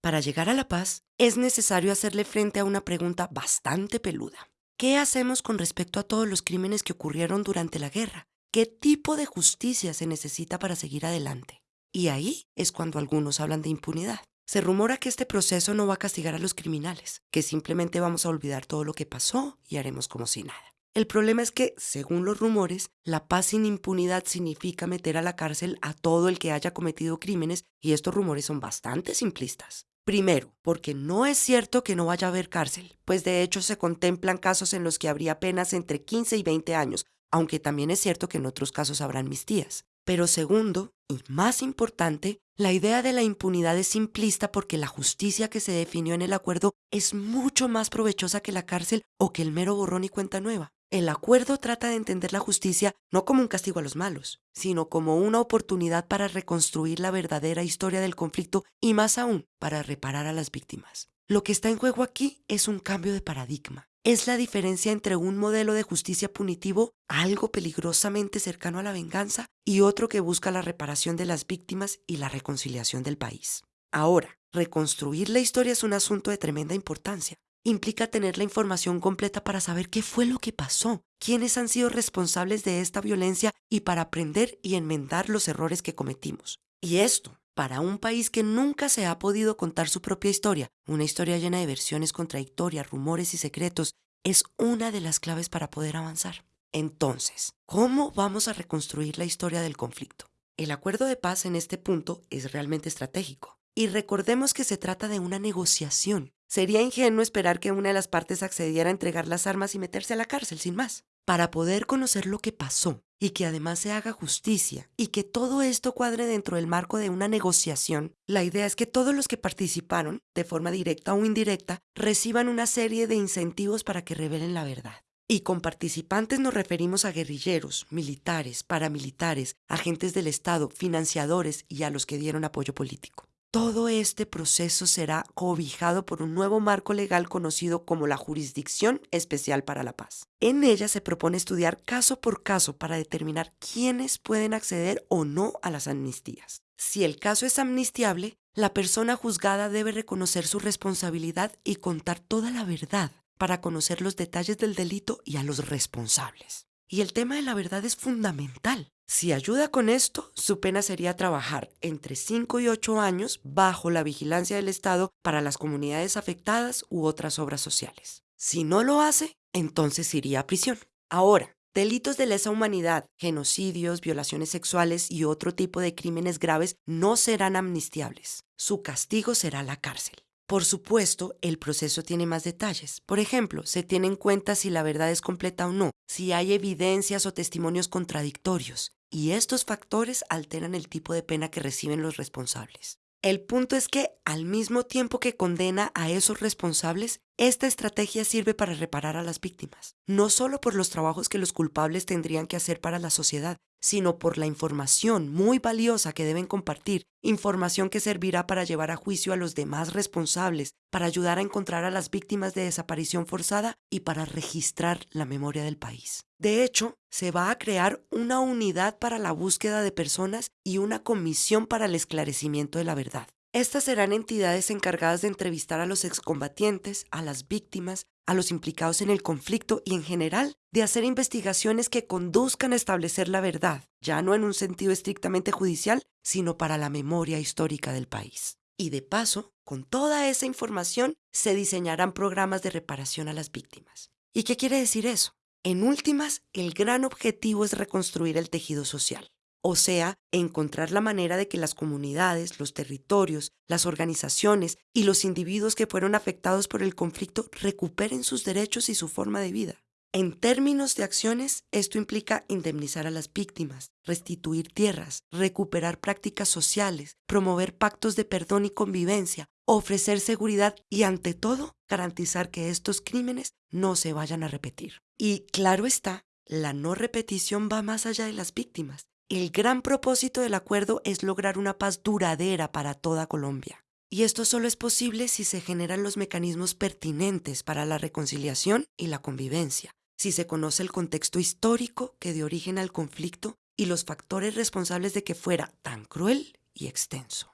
Para llegar a la paz, es necesario hacerle frente a una pregunta bastante peluda. ¿Qué hacemos con respecto a todos los crímenes que ocurrieron durante la guerra? ¿Qué tipo de justicia se necesita para seguir adelante? Y ahí es cuando algunos hablan de impunidad. Se rumora que este proceso no va a castigar a los criminales, que simplemente vamos a olvidar todo lo que pasó y haremos como si nada. El problema es que, según los rumores, la paz sin impunidad significa meter a la cárcel a todo el que haya cometido crímenes y estos rumores son bastante simplistas. Primero, porque no es cierto que no vaya a haber cárcel, pues de hecho se contemplan casos en los que habría penas entre 15 y 20 años, aunque también es cierto que en otros casos habrán mistías. Pero segundo, y más importante, la idea de la impunidad es simplista porque la justicia que se definió en el acuerdo es mucho más provechosa que la cárcel o que el mero borrón y cuenta nueva. El acuerdo trata de entender la justicia no como un castigo a los malos, sino como una oportunidad para reconstruir la verdadera historia del conflicto y más aún para reparar a las víctimas. Lo que está en juego aquí es un cambio de paradigma. Es la diferencia entre un modelo de justicia punitivo, algo peligrosamente cercano a la venganza, y otro que busca la reparación de las víctimas y la reconciliación del país. Ahora, reconstruir la historia es un asunto de tremenda importancia, implica tener la información completa para saber qué fue lo que pasó, quiénes han sido responsables de esta violencia y para aprender y enmendar los errores que cometimos. Y esto, para un país que nunca se ha podido contar su propia historia, una historia llena de versiones contradictorias, rumores y secretos, es una de las claves para poder avanzar. Entonces, ¿cómo vamos a reconstruir la historia del conflicto? El acuerdo de paz en este punto es realmente estratégico. Y recordemos que se trata de una negociación, Sería ingenuo esperar que una de las partes accediera a entregar las armas y meterse a la cárcel sin más. Para poder conocer lo que pasó y que además se haga justicia y que todo esto cuadre dentro del marco de una negociación, la idea es que todos los que participaron, de forma directa o indirecta, reciban una serie de incentivos para que revelen la verdad. Y con participantes nos referimos a guerrilleros, militares, paramilitares, agentes del Estado, financiadores y a los que dieron apoyo político. Todo este proceso será cobijado por un nuevo marco legal conocido como la Jurisdicción Especial para la Paz. En ella se propone estudiar caso por caso para determinar quiénes pueden acceder o no a las amnistías. Si el caso es amnistiable, la persona juzgada debe reconocer su responsabilidad y contar toda la verdad para conocer los detalles del delito y a los responsables. Y el tema de la verdad es fundamental. Si ayuda con esto, su pena sería trabajar entre 5 y 8 años bajo la vigilancia del Estado para las comunidades afectadas u otras obras sociales. Si no lo hace, entonces iría a prisión. Ahora, delitos de lesa humanidad, genocidios, violaciones sexuales y otro tipo de crímenes graves no serán amnistiables. Su castigo será la cárcel. Por supuesto, el proceso tiene más detalles. Por ejemplo, se tiene en cuenta si la verdad es completa o no, si hay evidencias o testimonios contradictorios, y estos factores alteran el tipo de pena que reciben los responsables. El punto es que, al mismo tiempo que condena a esos responsables, esta estrategia sirve para reparar a las víctimas, no solo por los trabajos que los culpables tendrían que hacer para la sociedad, sino por la información muy valiosa que deben compartir, información que servirá para llevar a juicio a los demás responsables, para ayudar a encontrar a las víctimas de desaparición forzada y para registrar la memoria del país. De hecho, se va a crear una unidad para la búsqueda de personas y una comisión para el esclarecimiento de la verdad. Estas serán entidades encargadas de entrevistar a los excombatientes, a las víctimas, a los implicados en el conflicto y en general de hacer investigaciones que conduzcan a establecer la verdad, ya no en un sentido estrictamente judicial, sino para la memoria histórica del país. Y de paso, con toda esa información se diseñarán programas de reparación a las víctimas. ¿Y qué quiere decir eso? En últimas, el gran objetivo es reconstruir el tejido social o sea, encontrar la manera de que las comunidades, los territorios, las organizaciones y los individuos que fueron afectados por el conflicto recuperen sus derechos y su forma de vida. En términos de acciones, esto implica indemnizar a las víctimas, restituir tierras, recuperar prácticas sociales, promover pactos de perdón y convivencia, ofrecer seguridad y, ante todo, garantizar que estos crímenes no se vayan a repetir. Y claro está, la no repetición va más allá de las víctimas. El gran propósito del acuerdo es lograr una paz duradera para toda Colombia. Y esto solo es posible si se generan los mecanismos pertinentes para la reconciliación y la convivencia, si se conoce el contexto histórico que dio origen al conflicto y los factores responsables de que fuera tan cruel y extenso.